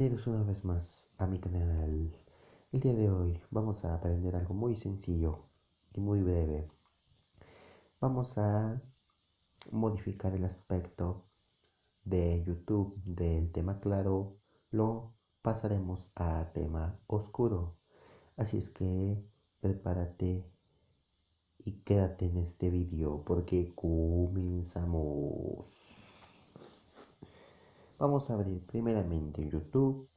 Bienvenidos una vez más a mi canal. El día de hoy vamos a aprender algo muy sencillo y muy breve. Vamos a modificar el aspecto de YouTube del tema claro. Lo pasaremos a tema oscuro. Así es que prepárate y quédate en este vídeo porque comenzamos. Vamos a abrir primeramente YouTube.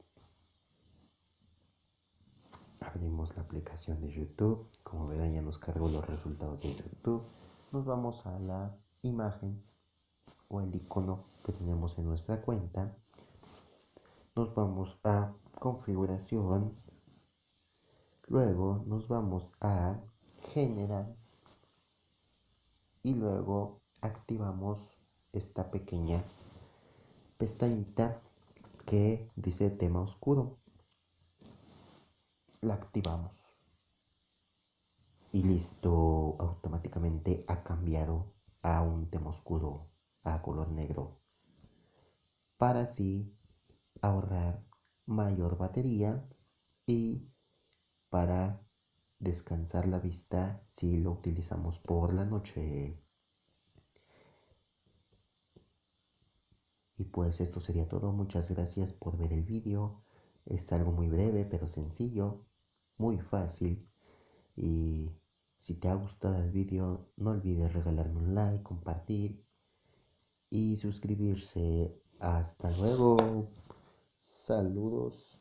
Abrimos la aplicación de YouTube. Como verán ya nos cargó los resultados de YouTube. Nos vamos a la imagen o el icono que tenemos en nuestra cuenta. Nos vamos a configuración. Luego nos vamos a generar. Y luego activamos esta pequeña pestañita que dice tema oscuro. La activamos. Y listo, automáticamente ha cambiado a un tema oscuro, a color negro. Para así ahorrar mayor batería y para descansar la vista si lo utilizamos por la noche. Pues esto sería todo. Muchas gracias por ver el vídeo. Es algo muy breve pero sencillo, muy fácil. Y si te ha gustado el vídeo, no olvides regalarme un like, compartir y suscribirse. Hasta luego. Saludos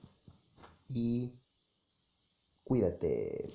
y cuídate.